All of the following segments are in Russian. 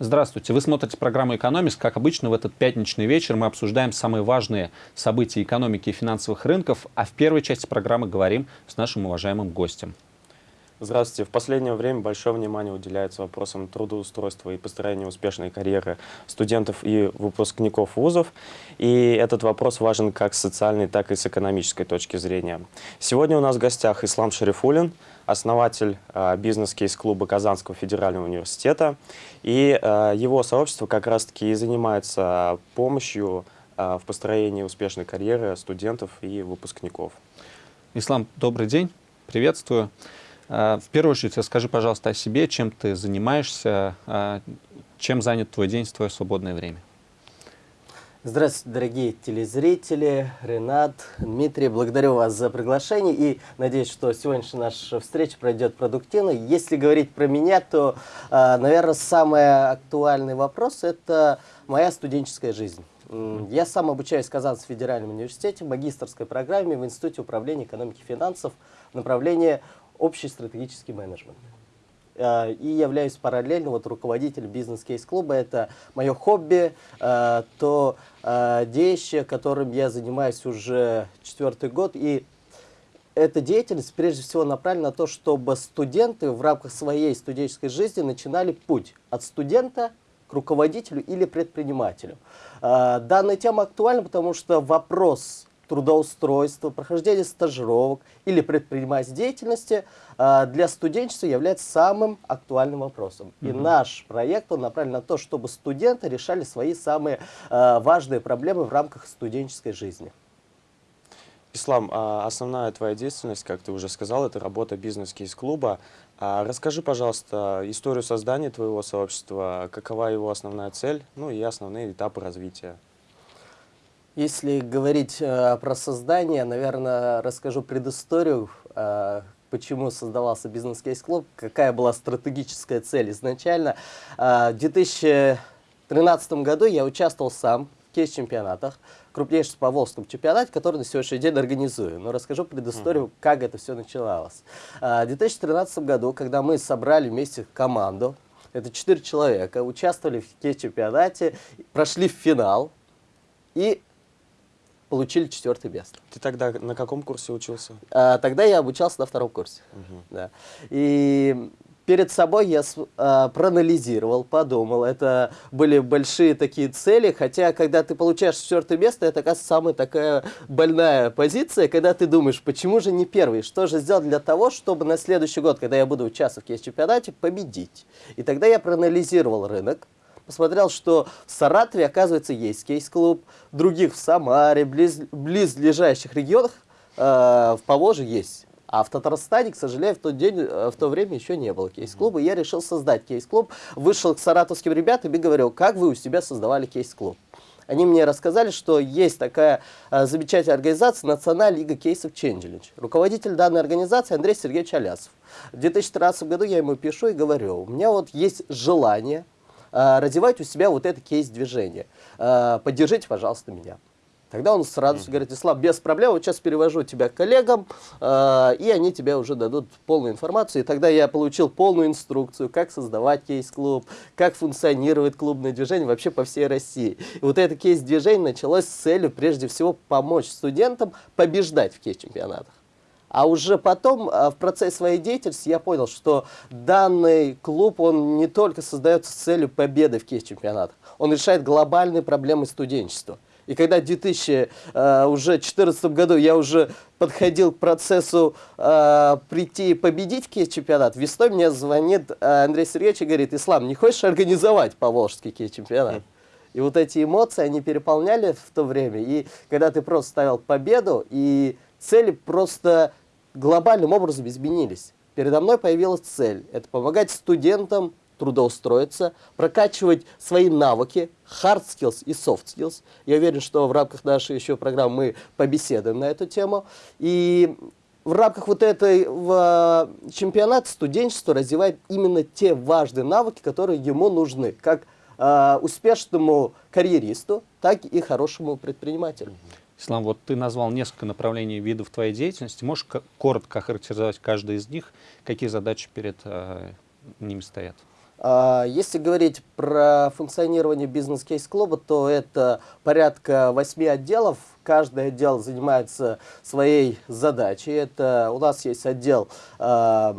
Здравствуйте. Вы смотрите программу «Экономист». Как обычно, в этот пятничный вечер мы обсуждаем самые важные события экономики и финансовых рынков, а в первой части программы говорим с нашим уважаемым гостем. Здравствуйте. В последнее время большое внимание уделяется вопросам трудоустройства и построения успешной карьеры студентов и выпускников вузов. И этот вопрос важен как с социальной, так и с экономической точки зрения. Сегодня у нас в гостях Ислам Шарифулин, основатель э, бизнес-кейс-клуба Казанского федерального университета. И э, его сообщество как раз-таки и занимается помощью э, в построении успешной карьеры студентов и выпускников. Ислам, добрый день. Приветствую. В первую очередь расскажи, пожалуйста, о себе, чем ты занимаешься, чем занят твой день твое свободное время. Здравствуйте, дорогие телезрители, Ренат, Дмитрий, благодарю вас за приглашение и надеюсь, что сегодняшняя наша встреча пройдет продуктивно. Если говорить про меня, то, а, наверное, самый актуальный вопрос – это моя студенческая жизнь. Я сам обучаюсь в Казанском федеральном университете в магистрской программе в Институте управления экономики и финансов в направлении общий стратегический менеджмент. Э, и являюсь параллельно вот руководителем бизнес-кейс-клуба. Это мое хобби, э, то э, деятельность, которым я занимаюсь уже четвертый год. И эта деятельность прежде всего направлена на то, чтобы студенты в рамках своей студенческой жизни начинали путь от студента к руководителю или предпринимателю. Данная тема актуальна, потому что вопрос трудоустройства, прохождения стажировок или предпринимательской деятельности э, для студенчества является самым актуальным вопросом. И наш проект он направлен на то, чтобы студенты решали свои самые э, важные проблемы в рамках студенческой жизни. Ислам, а основная твоя деятельность, как ты уже сказал, это работа бизнес-кейс-клуба. А расскажи, пожалуйста, историю создания твоего сообщества, какова его основная цель, ну и основные этапы развития. Если говорить э, про создание, наверное, расскажу предысторию, э, почему создавался бизнес-кейс-клуб, какая была стратегическая цель изначально. Э, в 2013 году я участвовал сам в кейс-чемпионатах, крупнейшем по Волжскому чемпионате, который на сегодняшний день организую. Но расскажу предысторию, mm -hmm. как это все начиналось. Э, в 2013 году, когда мы собрали вместе команду, это четыре человека, участвовали в кейс-чемпионате, прошли в финал, и получили четвертый место. Ты тогда на каком курсе учился? А, тогда я обучался на втором курсе. Угу. Да. И перед собой я а, проанализировал, подумал. Это были большие такие цели, хотя когда ты получаешь четвертое место, это, оказывается, самая такая больная позиция, когда ты думаешь, почему же не первый, что же сделать для того, чтобы на следующий год, когда я буду участвовать в чемпионате, победить. И тогда я проанализировал рынок, посмотрел, что в Саратове, оказывается, есть кейс-клуб, других в Самаре, близ, близлежащих регионах э, в Поволжье есть. А в Татарстане, к сожалению, в тот день, э, в то время еще не было кейс-клуба. Я решил создать кейс-клуб, вышел к саратовским ребятам и говорил, как вы у себя создавали кейс-клуб. Они мне рассказали, что есть такая э, замечательная организация Национальная лига кейсов Changelinch. Руководитель данной организации Андрей Сергеевич Алясов. В 2013 году я ему пишу и говорю, у меня вот есть желание развивать у себя вот это кейс-движение. Э, поддержите, пожалуйста, меня. Тогда он mm -hmm. говорит, Ислам, без проблем, вот сейчас перевожу тебя к коллегам, э, и они тебе уже дадут полную информацию. И тогда я получил полную инструкцию, как создавать кейс-клуб, как функционирует клубное движение вообще по всей России. И вот это кейс-движение началось с целью, прежде всего, помочь студентам побеждать в кейс-чемпионатах. А уже потом, а, в процессе своей деятельности, я понял, что данный клуб, он не только создается с целью победы в кейс-чемпионатах, он решает глобальные проблемы студенчества. И когда в 2014 э, году я уже подходил к процессу э, прийти и победить кейс-чемпионат, весной мне звонит э, Андрей Сергеевич и говорит, Ислам, не хочешь организовать Поволжский кейс-чемпионат? И вот эти эмоции, они переполняли в то время. И когда ты просто ставил победу, и цели просто глобальным образом изменились. Передо мной появилась цель – это помогать студентам трудоустроиться, прокачивать свои навыки, hard skills и soft skills. Я уверен, что в рамках нашей еще программы мы побеседуем на эту тему. И в рамках вот этого чемпионата студенчество развивает именно те важные навыки, которые ему нужны, как э, успешному карьеристу, так и хорошему предпринимателю. Ислам, вот ты назвал несколько направлений видов твоей деятельности. Можешь коротко охарактеризовать каждый из них? Какие задачи перед э, ними стоят? А, Если говорить про функционирование бизнес-кейс-клуба, то это порядка восьми отделов. Каждый отдел занимается своей задачей. Это у нас есть отдел а,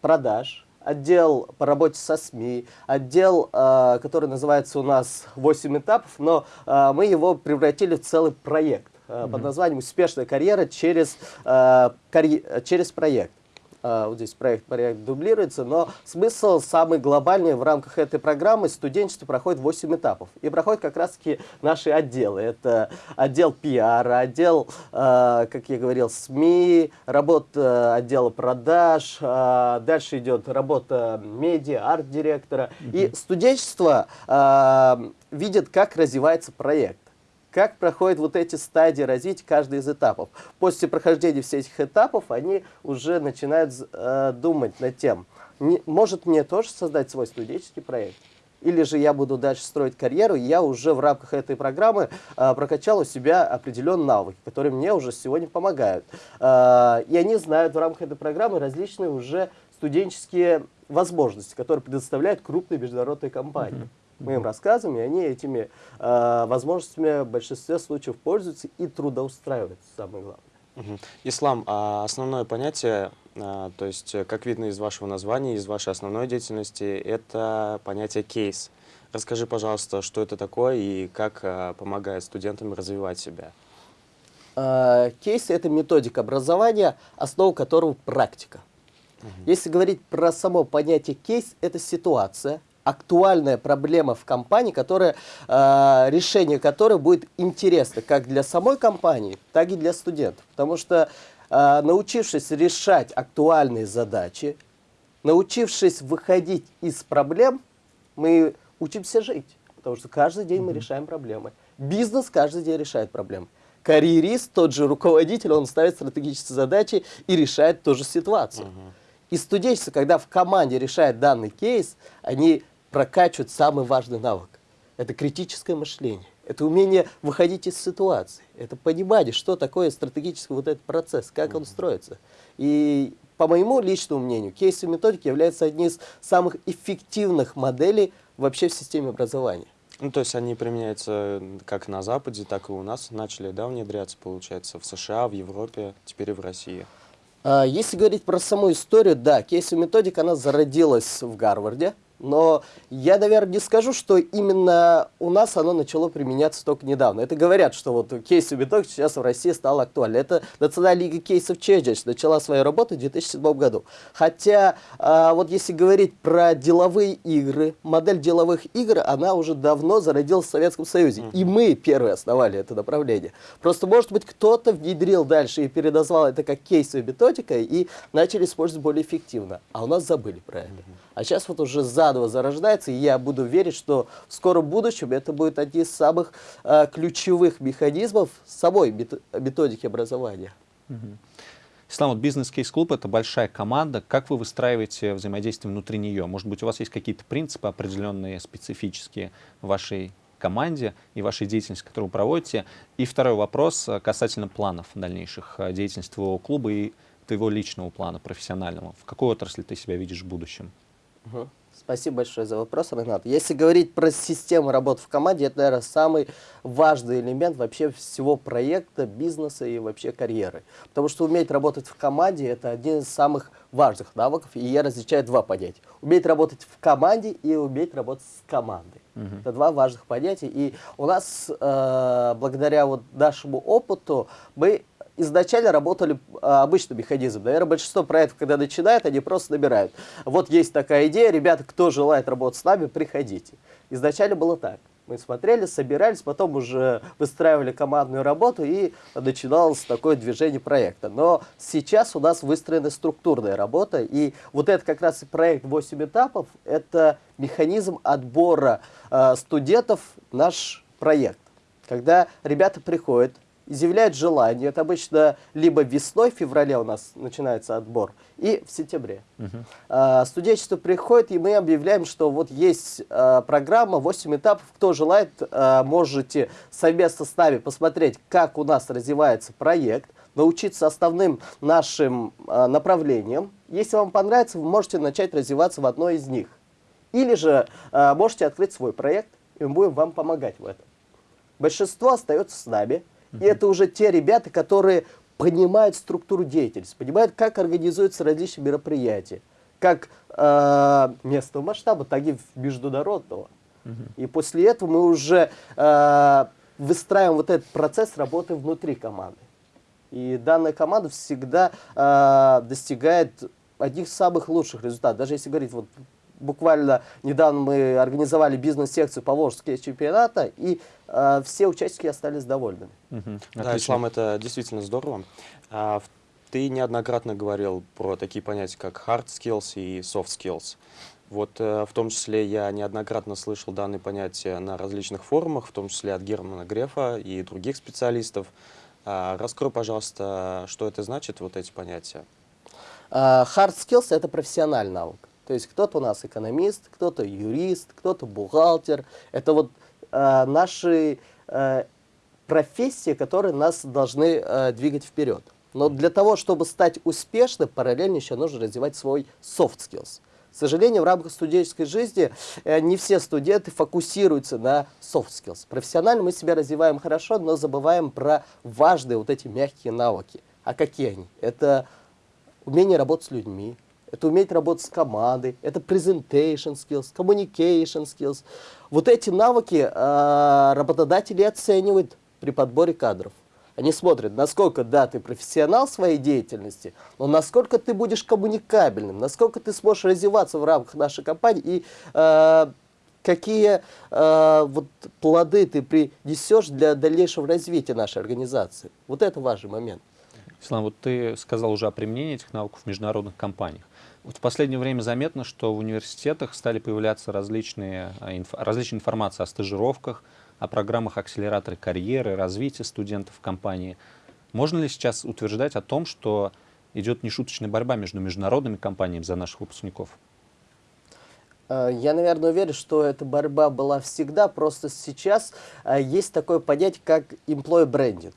продаж, отдел по работе со СМИ, отдел, а, который называется у нас 8 этапов, но а, мы его превратили в целый проект а, под названием «Успешная карьера через, через проект». А, Вот здесь проект, проект дублируется, но смысл самый глобальный в рамках этой программы студенчество проходит 8 этапов. И проходят как раз-таки наши отделы. Это отдел пиара, отдел, а, как я говорил, СМИ, работа отдела продаж, дальше идет работа медиа, арт-директора. И студенчество видит, как развивается проект как проходят вот эти стадии развития каждый из этапов. После прохождения всех этих этапов они уже начинают э, думать над тем, не- может мне тоже создать свой студенческий проект? Или же я буду дальше строить карьеру, и я уже в рамках этой программы э, прокачал у себя определенные навыки, которые мне уже сегодня помогают. Э, и они знают в рамках этой программы различные уже студенческие возможности, которые предоставляют крупные международные компании. Мы им рассказываем, и они этими э, возможностями в большинстве случаев пользуются и трудоустраиваются, самое главное. Мгм. Ислам, а основное понятие, а, то есть, э, как видно из вашего названия, из вашей основной деятельности, это понятие кейс. Расскажи, пожалуйста, что это такое и как а, помогает студентам развивать себя. Э, Кейс – это методика образования, основа которого практика. Если говорить про само понятие кейс, это ситуация, актуальная проблема в компании, которая, э, решение которой будет интересно как для самой компании, так и для студентов. Потому что э, научившись решать актуальные задачи, научившись выходить из проблем, мы учимся жить. Потому что каждый день мы решаем проблемы. Бизнес каждый день решает проблемы. Карьерист, тот же руководитель, он ставит стратегические задачи и решает ту же ситуацию. И студенчество, когда в команде решает данный кейс, они прокачивают самый важный навык. Это критическое мышление. Это умение выходить из ситуации. Это понимание, что такое стратегический вот этот процесс, как он строится. И по моему личному мнению, кейсы методики являются одним из самых эффективных моделей вообще в системе образования. Ну, то есть они применяются как на Западе, так и у нас начали, да, внедряться, получается, в США, в Европе, теперь и в России. А, Если говорить про саму историю, да, кейсовая методика, она зародилась в Гарварде, но я, наверное, не скажу, что именно у нас оно начало применяться только недавно. Это говорят, что вот кейсовая методика сейчас в России стала актуальной. Это Национальная лига кейсов Челлендж начала свою работу в 2007 году. Хотя, а, вот если говорить про деловые игры, модель деловых игр, она уже давно зародилась в Советском Союзе. И мы первые основали это направление. Просто, может быть, кто-то внедрил дальше и переназвал это как кейсовая методика и начали использовать более эффективно. А у нас забыли про это. А сейчас вот уже заново зарождается, и я буду верить, что в скором будущем это будет один из самых э, ключевых механизмов самой мет- методики образования. Ислам, вот бизнес-кейс-клуб — это большая команда. Как вы выстраиваете взаимодействие внутри нее? Может быть, у вас есть какие-то принципы определенные, специфические в вашей команде и вашей деятельности, которую вы проводите? И второй вопрос э, касательно планов дальнейших э, деятельности твоего клуба и твоего личного плана, профессионального. В какой отрасли ты себя видишь в будущем? Мгм. Спасибо большое за вопрос, Ренат. Если говорить про систему работы в команде, это, наверное, самый важный элемент вообще всего проекта, бизнеса и вообще карьеры. Потому что уметь работать в команде – это один из самых важных навыков, и я различаю два понятия. Уметь работать в команде и уметь работать с командой. Это два важных понятия. И у нас, э, благодаря вот нашему опыту, мы изначально работали а, обычным механизмом. Наверное, большинство проектов, когда начинают, они просто набирают. Вот есть такая идея, ребята, кто желает работать с нами, приходите. Изначально было так. Мы смотрели, собирались, потом уже выстраивали командную работу и начиналось такое движение проекта. Но сейчас у нас выстроена структурная работа, и вот это как раз и проект 8 этапов, это механизм отбора э, студентов наш проект. Когда ребята приходят, изъявляют желание, это обычно либо весной, в феврале у нас начинается отбор, и в сентябре. А, студенчество приходит, и мы объявляем, что вот есть а, программа, 8 этапов, кто желает, а, можете совместно с нами посмотреть, как у нас развивается проект, научиться основным нашим а, направлениям. Если вам понравится, вы можете начать развиваться в одной из них. Или же э, можете открыть свой проект, и мы будем вам помогать в этом. Большинство остается с нами, и это уже те ребята, которые понимают структуру деятельности, понимают, как организуются различные мероприятия, как э, местного масштаба, так и международного. И после этого мы уже э, выстраиваем вот этот процесс работы внутри команды. И данная команда всегда э, достигает одних самых лучших результатов. Даже если говорить, вот буквально недавно мы организовали бизнес-секцию по Волжскому чемпионата, и э, все участники остались довольными. Мгм. Да, Отлично. Ислам, это действительно здорово. А, ты неоднократно говорил про такие понятия, как hard skills и soft skills. Вот э, в том числе я неоднократно слышал данные понятия на различных форумах, в том числе от Германа Грефа и других специалистов. А, раскрой, пожалуйста, что это значит, вот эти понятия. А, Hard skills – это профессиональный навык. То есть кто-то у нас экономист, кто-то юрист, кто-то бухгалтер. Это вот а, наши а, профессии, которые нас должны а, двигать вперед. Но для того, чтобы стать успешным, параллельно еще нужно развивать свой soft skills. К сожалению, в рамках студенческой жизни э, не все студенты фокусируются на soft skills. Профессионально мы себя развиваем хорошо, но забываем про важные вот эти мягкие навыки. А какие они? Это умение работать с людьми, это уметь работать с командой, это presentation skills, communication skills. Вот эти навыки э, работодатели оценивают при подборе кадров. Они смотрят, насколько, да, ты профессионал своей деятельности, но насколько ты будешь коммуникабельным, насколько ты сможешь развиваться в рамках нашей компании и э, какие э, вот плоды ты принесешь для дальнейшего развития нашей организации. Вот это важный момент. Ислам, вот ты сказал уже о применении этих навыков в международных компаниях. В последнее время заметно, что в университетах стали появляться различные, а, инф- различная информация о стажировках, о программах акселератора карьеры, развития студентов в компании. Можно ли сейчас утверждать о том, что идет нешуточная борьба между международными компаниями за наших выпускников? Э, Я, наверное, уверен, что эта борьба была всегда, просто сейчас э, есть такое понятие, как employee branding.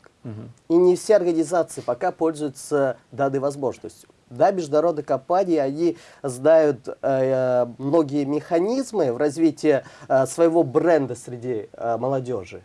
И не все организации пока пользуются данной возможностью. Да, международные компании, они знают э, многие механизмы в развитии э, своего бренда среди э, молодежи.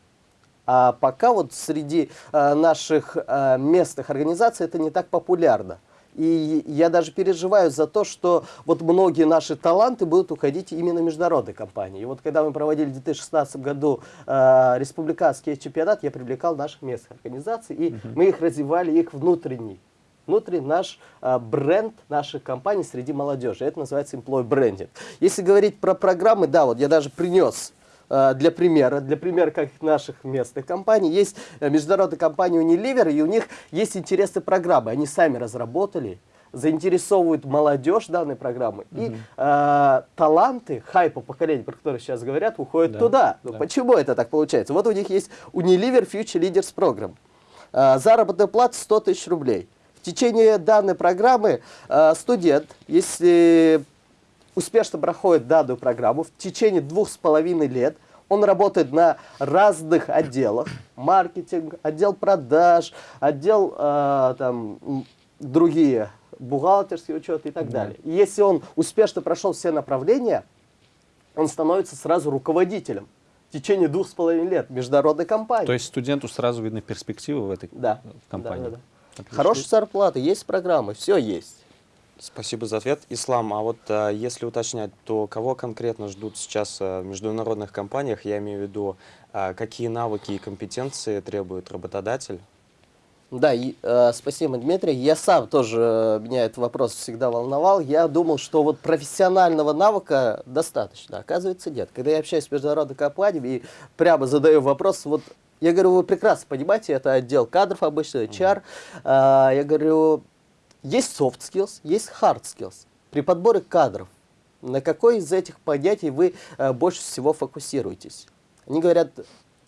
А пока вот среди э, наших э, местных организаций это не так популярно. И я даже переживаю за то, что вот многие наши таланты будут уходить именно в международные компании. И вот когда мы проводили в 2016 году э, республиканский чемпионат, я привлекал наших местных организаций, и мы их развивали, их внутренний. Внутренний наш э, бренд наших компаний среди молодежи. Это называется employee branding. Если говорить про программы, да, вот я даже принес э, для примера, для примера как наших местных компаний, есть э, международная компания Unilever, и у них есть интересные программы. Они сами разработали, заинтересовывают молодежь данной программы. И э, таланты, хайпа поколения, про которые сейчас говорят, уходят Да, туда. Ну, да. Почему это так получается? Вот у них есть Unilever Future Leaders Program. Э, заработная плата 100 тысяч рублей. В течение данной программы э, студент, если успешно проходит данную программу, в течение двух с половиной лет он работает на разных отделах. Маркетинг, отдел продаж, отдел э, там, другие, бухгалтерский учет и так далее. И если он успешно прошел все направления, он становится сразу руководителем в течение двух с половиной лет международной компании. То есть студенту сразу видны перспективы в этой да, компании? да, да, да. Отлично. Хорошая зарплата, есть программы, все есть. Спасибо за ответ. Ислам, а вот а, если уточнять, то кого конкретно ждут сейчас а, в международных компаниях? Я имею в виду, а, какие навыки и компетенции требует работодатель? Да, и, э, спасибо, Дмитрий. Я сам тоже, меня этот вопрос всегда волновал. Я думал, что вот профессионального навыка достаточно. Оказывается, нет. Когда я общаюсь с международной компанией и прямо задаю вопрос, вот я говорю, вы прекрасно понимаете, это отдел кадров обычно, HR. А, я говорю, есть soft skills, есть hard skills. При подборе кадров, на какой из этих понятий вы э, больше всего фокусируетесь? Они говорят,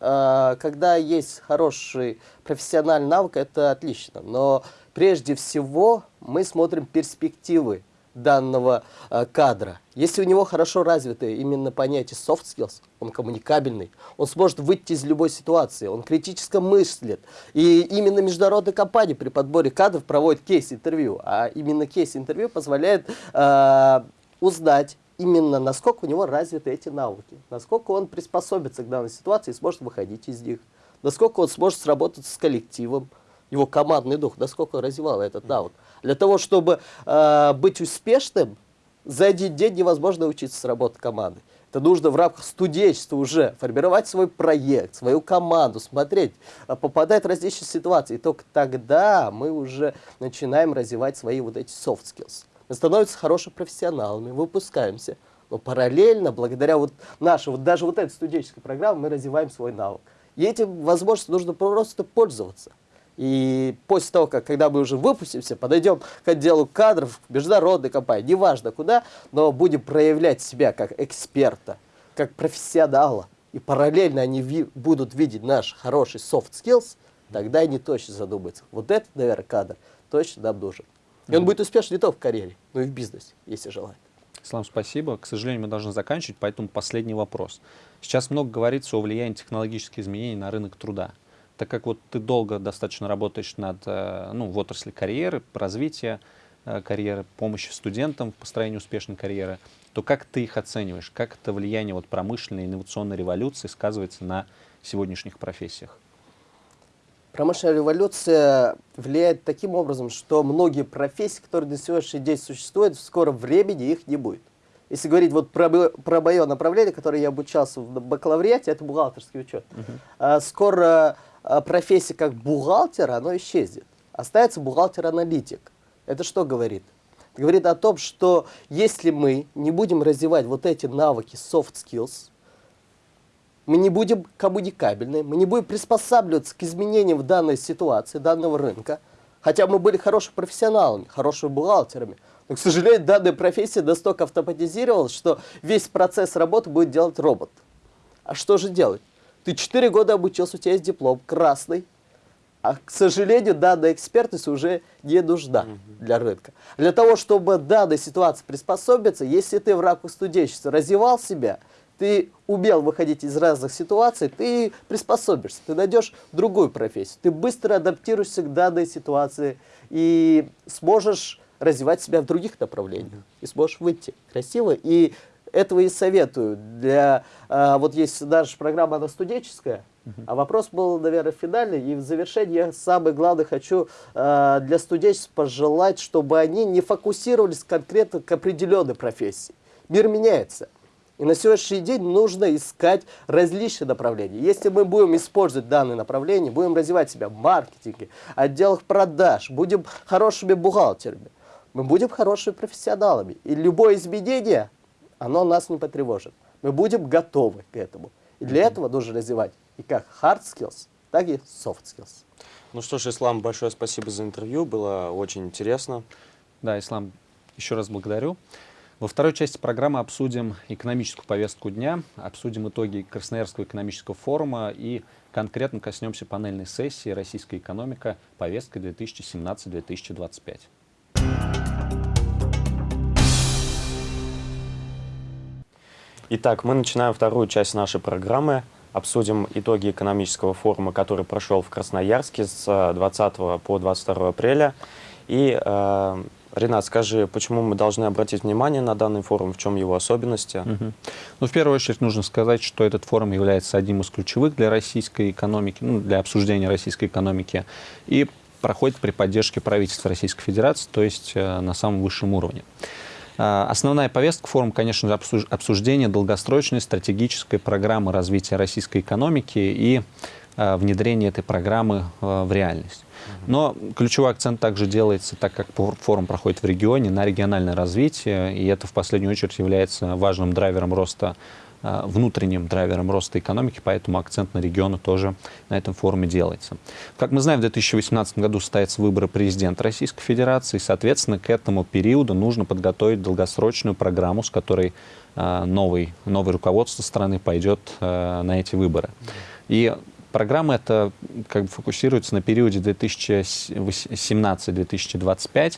э, когда есть хороший профессиональный навык, это отлично. Но прежде всего мы смотрим перспективы данного э, кадра. Если у него хорошо развито именно понятие soft skills, он коммуникабельный, он сможет выйти из любой ситуации, он критически мыслит. И именно международные компании при подборе кадров проводят кейс-интервью. А именно кейс-интервью позволяет э, узнать именно насколько у него развиты эти навыки, насколько он приспособится к данной ситуации и сможет выходить из них, насколько он сможет сработать с коллективом, его командный дух, насколько развивал этот навык. Для того, чтобы э, быть успешным, за один день невозможно учиться сработать командой. Это нужно в рамках студенчества уже формировать свой проект, свою команду, смотреть, а, попадать в различные ситуации. И только тогда мы уже начинаем развивать свои вот эти soft skills. Мы становимся хорошими профессионалами, выпускаемся. Но параллельно, благодаря вот нашей, вот даже вот этой студенческой программе, мы развиваем свой навык. И этим возможностью нужно просто пользоваться. И после того, как, когда мы уже выпустимся, подойдем к отделу кадров, международной компании, неважно куда, но будем проявлять себя как эксперта, как профессионала, и параллельно они ви будут видеть наш хороший soft skills, тогда они точно задумаются. Вот этот, наверное, кадр точно нам нужен. И он будет успешен не только в карьере, но и в бизнесе, если желает. Ислам, спасибо. К сожалению, мы должны заканчивать, поэтому последний вопрос. Сейчас много говорится о влиянии технологических изменений на рынок труда так как вот ты долго достаточно работаешь над, э, ну, в отрасли карьеры, развития э, карьеры, помощи студентам в построении успешной карьеры, то как ты их оцениваешь? Как это влияние вот промышленной инновационной революции сказывается на сегодняшних профессиях? Промышленная революция влияет таким образом, что многие профессии, которые на сегодняшний день существуют, в скором времени их не будет. Если говорить вот про, про мое направление, которое я обучался в бакалавриате, это бухгалтерский учет. -huh. а, скоро а, профессия как бухгалтер, оно исчезнет. Останется бухгалтер-аналитик. Это что говорит? Это говорит о том, что если мы не будем развивать вот эти навыки soft skills, мы не будем коммуникабельны, мы не будем приспосабливаться к изменениям в данной ситуации, данного рынка, хотя мы были хорошими профессионалами, хорошими бухгалтерами, но, к сожалению, данная профессия настолько автоматизировалась, что весь процесс работы будет делать робот. А что же делать? Ты 4 года обучился, у тебя есть диплом красный, а, к сожалению, данная экспертность уже не нужна для рынка. Для того, чтобы данной ситуации приспособиться, если ты в рамках студенчества развивал себя, ты умел выходить из разных ситуаций, ты приспособишься, ты найдешь другую профессию, ты быстро адаптируешься к данной ситуации и сможешь развивать себя в других направлениях, и сможешь выйти красиво и этого и советую. Для, а, вот есть наша программа, она студенческая, а вопрос был, наверное, финальный. И в завершении я самое главное хочу а, для студенчеств пожелать, чтобы они не фокусировались конкретно к определенной профессии. Мир меняется. И на сегодняшний день нужно искать различные направления. Если мы будем использовать данные направления, будем развивать себя в маркетинге, отделах продаж, будем хорошими бухгалтерами, мы будем хорошими профессионалами. И любое изменение оно нас не потревожит. Мы будем готовы к этому. И для этого нужно развивать и как hard skills, так и soft skills. Ну что ж, Ислам, большое спасибо за интервью, было очень интересно. Да, Ислам, еще раз благодарю. Во второй части программы обсудим экономическую повестку дня, обсудим итоги Красноярского экономического форума и конкретно коснемся панельной сессии «Российская экономика. Повестка 2017-2025». Итак, мы начинаем вторую часть нашей программы. Обсудим итоги экономического форума, который прошел в Красноярске с 20 э, по 22 апреля. И, э, Ренат, скажи, почему мы должны обратить внимание на данный форум, в чем его особенности? Угу. Ну, в первую очередь нужно сказать, что этот форум является одним из ключевых для российской экономики, ну, для обсуждения российской экономики, и проходит при поддержке правительства Российской Федерации, то есть э, на самом высшем уровне. А, основная повестка форума, конечно же, обсуждение долгосрочной стратегической программы развития российской экономики и а, внедрение этой программы а, в реальность. Но ключевой акцент также делается, так как форум проходит в регионе, на региональное развитие, и это в последнюю очередь является важным драйвером роста внутренним драйвером роста экономики, поэтому акцент на регионы тоже на этом форуме делается. Как мы знаем, в 2018 году состоятся выборы президента Российской Федерации, и, соответственно, к этому периоду нужно подготовить долгосрочную программу, с которой э, новый, новое руководство страны пойдет э, на эти выборы. И программа эта как бы фокусируется на периоде 2017-2025, а,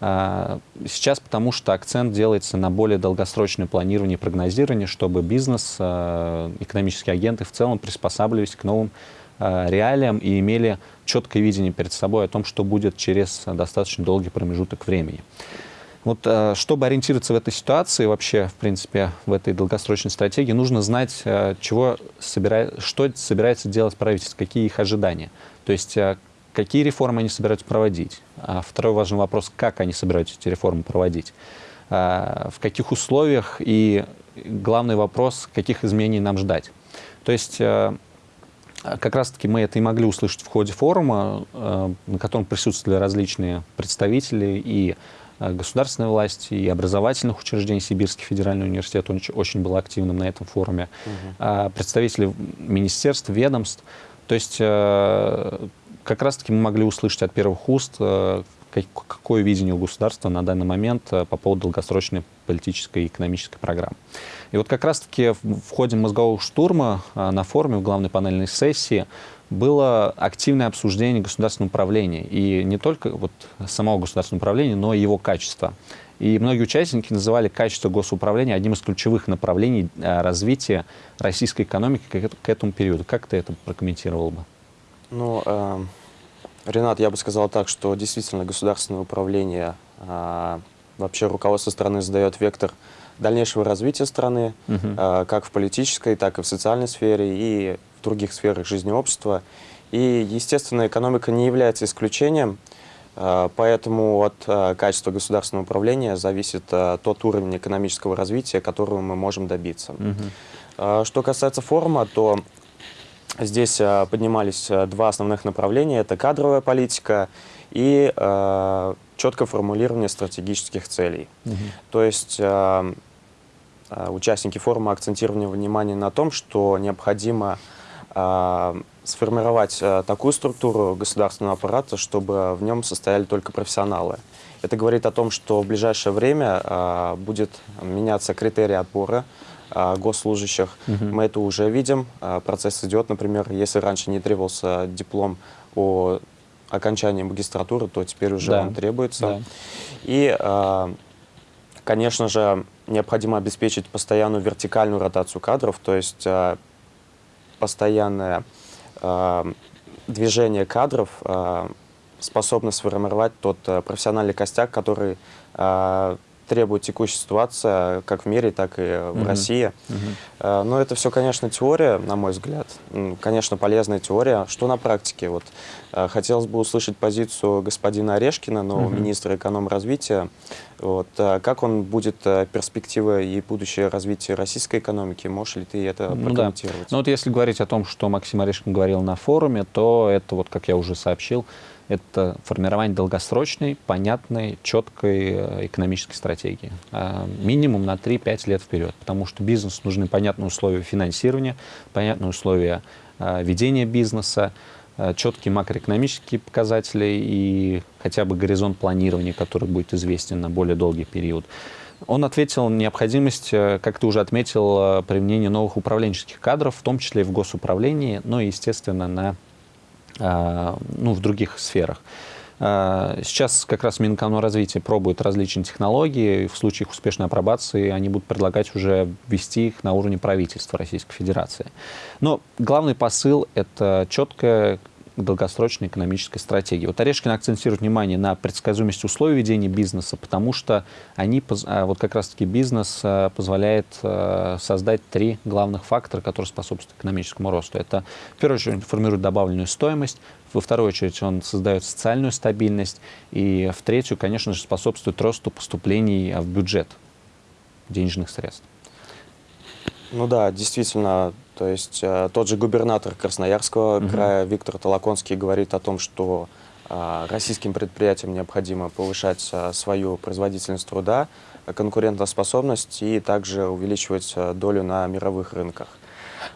сейчас потому что акцент делается на более долгосрочное планирование и прогнозирование, чтобы бизнес, а, экономические агенты в целом приспосабливались к новым а, реалиям и имели четкое видение перед собой о том, что будет через достаточно долгий промежуток времени. Вот чтобы ориентироваться в этой ситуации, вообще, в принципе, в этой долгосрочной стратегии, нужно знать, чего собирает, что собирается делать правительство, какие их ожидания. То есть, какие реформы они собираются проводить. А второй важный вопрос, как они собираются эти реформы проводить. В каких условиях и главный вопрос, каких изменений нам ждать. То есть, как раз-таки мы это и могли услышать в ходе форума, на котором присутствовали различные представители и Э, государственной власти и образовательных учреждений. Сибирский федеральный университет он очень был активным на этом форуме. Угу. Представители министерств, ведомств. То есть э, как раз-таки мы могли услышать от первых уст, э, какое видение у государства на данный момент по поводу долгосрочной политической и экономической программы. И вот как раз-таки в ходе мозгового штурма на форуме в главной панельной сессии было активное обсуждение государственного управления. И не только вот самого государственного управления, но и его качества. И многие участники называли качество госуправления одним из ключевых направлений э, развития российской экономики к этому периоду. Как ты это прокомментировал бы? Ну, э, Ренат, я бы сказал так, что действительно государственное управление, э, вообще руководство страны задает вектор дальнейшего развития страны, угу. э, как в политической, так и в социальной сфере. И в других сферах жизни общества. И, естественно, экономика не является исключением, э, поэтому от э, качества государственного управления зависит э, тот уровень экономического развития, которого мы можем добиться. Угу. Что касается форума, то здесь поднимались два основных направления. Это кадровая политика и четкое формулирование стратегических целей. Угу. То есть участники форума акцентировали внимание на том, что необходимо а, сформировать а, такую структуру государственного аппарата, чтобы в нем состояли только профессионалы. Это говорит о том, что в ближайшее время а, будет меняться критерии отбора госслужащих. Угу. Мы это уже видим. Процесс идет, например, если раньше не требовался диплом о окончании магистратуры, то теперь уже да. он требуется. Да. И, конечно же, необходимо обеспечить постоянную вертикальную ротацию кадров, то есть постоянное э, движение кадров э, способно сформировать тот э, профессиональный костяк, который э, требует текущая ситуация как в мире, так и в mm -hmm. России. Mm -hmm. Но это все, конечно, теория, на мой взгляд. Конечно, полезная теория. Что на практике? Вот, э, хотелось бы услышать позицию господина Орешкина, нового mm -hmm. министра эконом-развития. Вот, э, как он будет перспективы и будущее развитие российской экономики? Можешь ли ты это ну, прокомментировать? Да. Ну вот если говорить о том, что Максим Орешкин говорил на форуме, то это, вот как я уже сообщил, это формирование долгосрочной, понятной, четкой э, экономической стратегии. А, минимум на 3-5 лет вперед, потому что бизнесу нужны понятные условия финансирования, понятные условия а, ведения бизнеса, четкие макроэкономические показатели и хотя бы горизонт планирования, который будет известен на более долгий период. Он ответил на необходимость, э, как ты уже отметил, э, применения новых управленческих кадров, в том числе и в госуправлении, но и, естественно, на ну, в других сферах. А, сейчас как раз Минэкономразвитие пробует различные технологии, в случае их успешной апробации они будут предлагать уже ввести их на уровне правительства Российской Федерации. Но главный посыл — это четкое долгосрочной экономической стратегии. Вот Орешкин акцентирует внимание на предсказуемость условий ведения бизнеса, потому что они, а, вот как раз-таки бизнес а, позволяет а, создать три главных фактора, которые способствуют экономическому росту. Это, в первую очередь, формирует добавленную стоимость, во вторую очередь, он создает социальную стабильность, и в третью, конечно же, способствует росту поступлений в бюджет денежных средств. Ну да, действительно, то есть э, тот же губернатор Красноярского угу. края Виктор Толоконский говорит о том, что э, российским предприятиям необходимо повышать э, свою производительность труда, конкурентоспособность и также увеличивать э, долю на мировых рынках.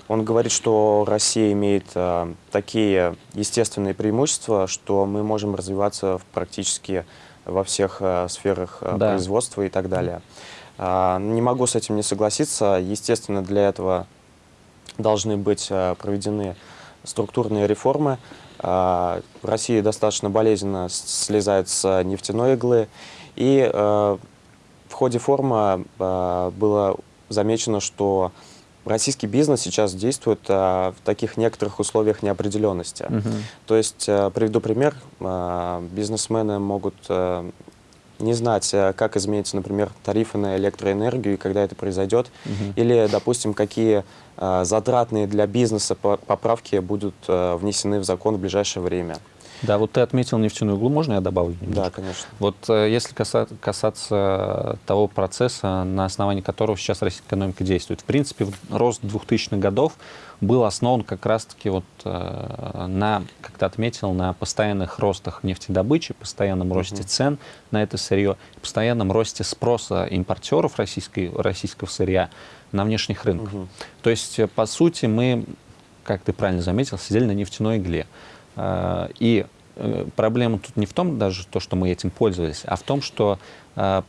Он говорит, что Россия имеет э, такие естественные преимущества, что мы можем развиваться в практически во всех э, сферах э, да. производства и так далее. А, не могу с этим не согласиться. Естественно, для этого должны быть а, проведены структурные реформы. А, Россия достаточно болезненно слезает с нефтяной иглы. И в ходе форума было замечено, что российский бизнес сейчас действует в таких некоторых условиях неопределенности. Uh -huh. То есть, приведу пример, бизнесмены могут не знать, э, как изменятся, например, тарифы на электроэнергию и когда это произойдет, Мгм. или, допустим, какие э, затратные для бизнеса по- поправки будут э, внесены в закон в ближайшее время. Да, вот ты отметил нефтяную иглу, можно я добавлю? Да, немножко? конечно. Вот э, если каса- касаться того процесса, на основании которого сейчас российская экономика действует, в принципе, рост 2000-х годов был основан как раз-таки вот э, на, как ты отметил, на постоянных ростах нефтедобычи, постоянном росте Мгм. цен на это сырье, постоянном росте спроса импортеров российской, российского сырья на внешних рынках. Мгм. То есть, э, по сути, мы, как ты правильно заметил, сидели на нефтяной игле. А, И э, проблема тут не в том даже то, что мы этим пользовались, а в том, что э,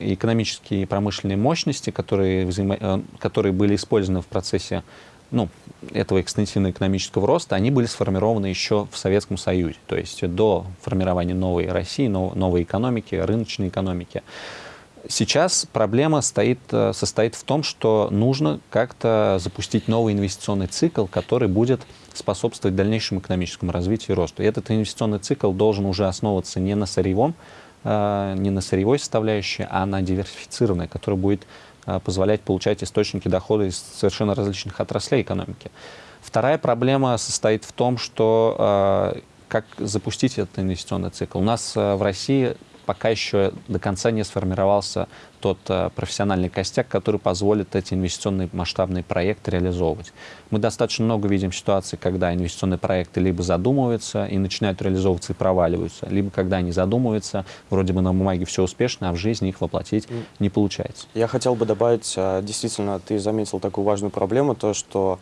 экономические и промышленные мощности, которые, взаимо- э, которые были использованы в процессе ну, этого экстенсивно-экономического роста, они были сформированы еще в Советском Союзе, то есть до формирования новой России, нов- новой экономики, рыночной экономики. Сейчас проблема стоит, э, состоит в том, что нужно как-то запустить новый инвестиционный цикл, который будет способствовать дальнейшему экономическому развитию и росту. И этот инвестиционный цикл должен уже основываться не на сырьевом, э, не на сырьевой составляющей, а на диверсифицированной, которая будет э, позволять получать источники дохода из совершенно различных отраслей экономики. Вторая проблема состоит в том, что э, как запустить этот инвестиционный цикл. У нас в России пока еще до конца не сформировался тот э, профессиональный костяк, который позволит эти инвестиционные масштабные проекты реализовывать. Мы достаточно много видим ситуаций, когда инвестиционные проекты либо задумываются и начинают реализовываться и проваливаются, либо когда они задумываются, вроде бы на бумаге все успешно, а в жизни их воплотить не получается. Я хотел бы добавить, а, действительно, ты заметил такую важную проблему, то, что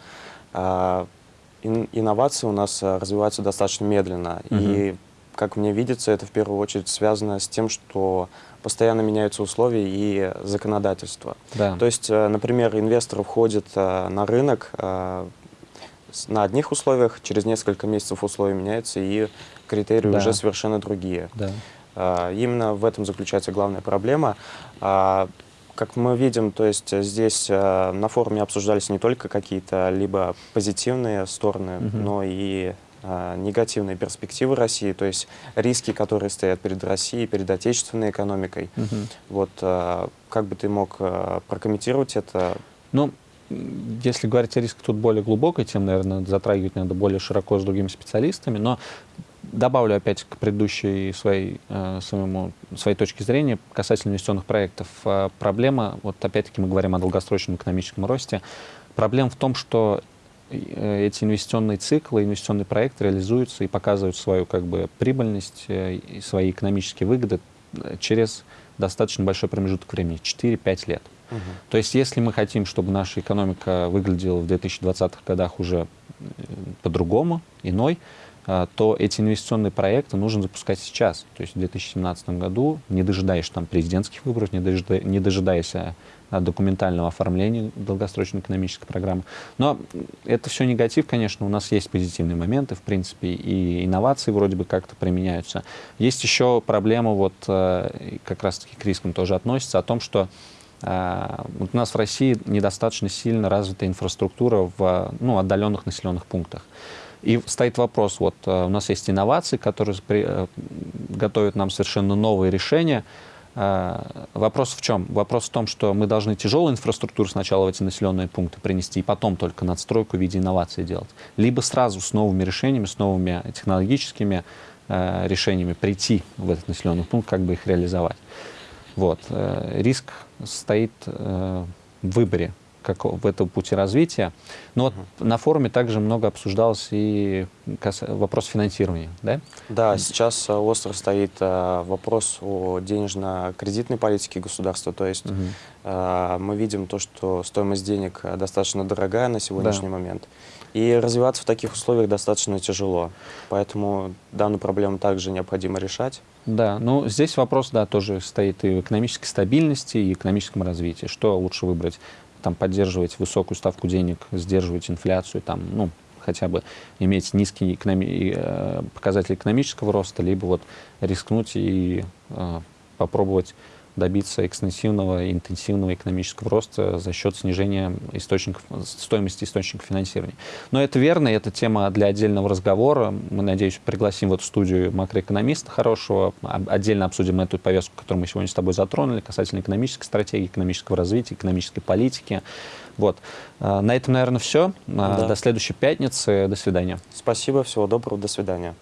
ин- инновации у нас развиваются достаточно медленно. И, как мне видится, это в первую очередь связано с тем, что постоянно меняются условия и законодательство. Да. То есть, э, например, инвестор входит э, на рынок э, на одних условиях, через несколько месяцев условия меняются, и критерии Да. уже совершенно другие. да. Именно в этом заключается главная проблема. Как мы видим, то есть здесь на форуме обсуждались не только какие-то либо позитивные стороны, Мгм. но и негативные перспективы России, то есть риски, которые стоят перед Россией, перед отечественной экономикой. Мгм. Вот а, как бы ты мог а, прокомментировать это? Ну, если говорить о рисках, тут более глубокой тем, наверное, затрагивать надо более широко с другими специалистами, но добавлю опять к предыдущей своей, э, своему, своей точке зрения касательно инвестиционных проектов. Э, Проблема, вот опять-таки мы говорим о долгосрочном экономическом росте, проблема в том, что эти инвестиционные циклы, инвестиционные проекты реализуются и показывают свою как бы, прибыльность э, и свои экономические выгоды э, через достаточно большой промежуток времени, 4-5 лет. То есть, если мы хотим, чтобы наша экономика выглядела в 2020-х годах уже э, по-другому, иной, то эти инвестиционные проекты нужно запускать сейчас. То есть в 2017 году, не дожидаясь там президентских выборов, не, дожида- не дожидаясь документального оформления долгосрочной экономической программы. Но это все негатив, конечно. У нас есть позитивные моменты, в принципе, и инновации вроде бы как-то применяются. Есть еще проблема, вот э, как раз-таки к рискам тоже относится, о том, что а, вот у нас в России недостаточно сильно развита инфраструктура в ну, отдаленных населенных пунктах. И стоит вопрос, вот э, у нас есть инновации, которые при- э, готовят нам совершенно новые решения. А, Вопрос в чем? Вопрос в том, что мы должны тяжелую инфраструктуру сначала в эти населенные пункты принести, и потом только надстройку в виде инноваций делать. Либо сразу с новыми решениями, с новыми технологическими э, решениями прийти в этот населенный пункт, как бы их реализовать. Вот. э, Риск стоит э, в выборе как в этом пути развития. Но вот на форуме также много обсуждалось и вопрос финансирования. Да? Да, сейчас а, остро стоит а, вопрос о денежно-кредитной политике государства. То есть а, мы видим то, что стоимость денег достаточно дорогая на сегодняшний момент. И развиваться в таких условиях достаточно тяжело. Поэтому данную проблему также необходимо решать. Да, ну здесь вопрос, да, тоже стоит и в экономической стабильности, и экономическом развитии. Что лучше выбрать? Там поддерживать высокую ставку денег, сдерживать инфляцию, там, ну, хотя бы иметь низкий экономи- э, показатель экономического роста, либо вот рискнуть и э, попробовать добиться экстенсивного и интенсивного экономического роста за счет снижения источников, стоимости источников финансирования. Но это верно, это тема для отдельного разговора. Мы, надеюсь, пригласим в эту студию макроэкономиста хорошего, отдельно обсудим эту повестку, которую мы сегодня с тобой затронули, касательно экономической стратегии, экономического развития, экономической политики. Вот. А, на этом, наверное, все. А, да. До следующей пятницы. До свидания. Спасибо, всего доброго, до свидания.